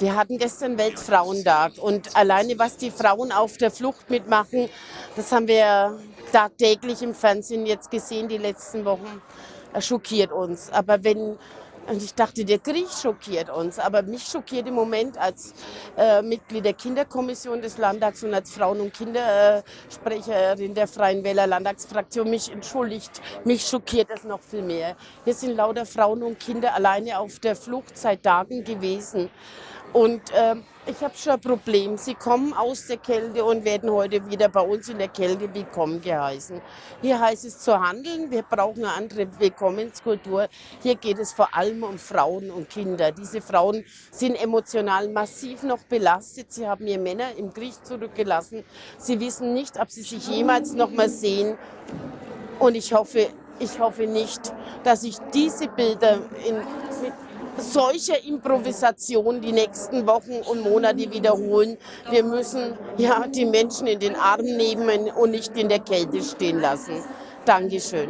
Wir hatten gestern Weltfrauentag und alleine was die Frauen auf der Flucht mitmachen, das haben wir tagtäglich im Fernsehen jetzt gesehen, die letzten Wochen, schockiert uns. Aber wenn und ich dachte, der Krieg schockiert uns. Aber mich schockiert im Moment als äh, Mitglied der Kinderkommission des Landtags und als Frauen- und Kindersprecherin der Freien Wähler Landtagsfraktion mich entschuldigt. Mich schockiert es noch viel mehr. Hier sind lauter Frauen und Kinder alleine auf der Flucht seit Tagen gewesen. Und äh, ich habe schon ein Problem. Sie kommen aus der Kälte und werden heute wieder bei uns in der Kälte willkommen geheißen. Hier heißt es zu handeln. Wir brauchen eine andere Willkommenskultur. Hier geht es vor allem um Frauen und Kinder. Diese Frauen sind emotional massiv noch belastet. Sie haben ihre Männer im Krieg zurückgelassen. Sie wissen nicht, ob sie sich jemals noch mal sehen. Und ich hoffe, ich hoffe nicht, dass ich diese Bilder in, mit solcher Improvisation die nächsten Wochen und Monate wiederholen. Wir müssen ja die Menschen in den Arm nehmen und nicht in der Kälte stehen lassen. Dankeschön.